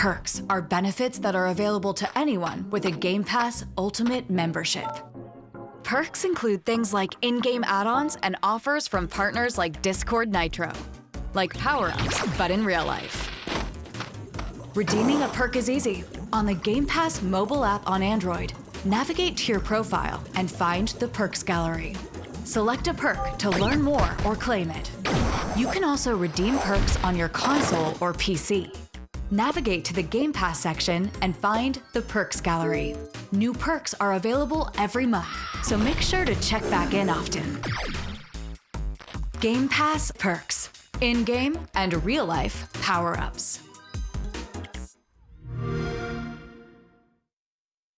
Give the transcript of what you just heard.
Perks are benefits that are available to anyone with a Game Pass Ultimate membership. Perks include things like in-game add-ons and offers from partners like Discord Nitro, like power-ups, but in real life. Redeeming a perk is easy. On the Game Pass mobile app on Android, navigate to your profile and find the Perks Gallery. Select a perk to learn more or claim it. You can also redeem perks on your console or PC. Navigate to the Game Pass section and find the Perks Gallery. New perks are available every month, so make sure to check back in often. Game Pass Perks. In-game and real-life power-ups.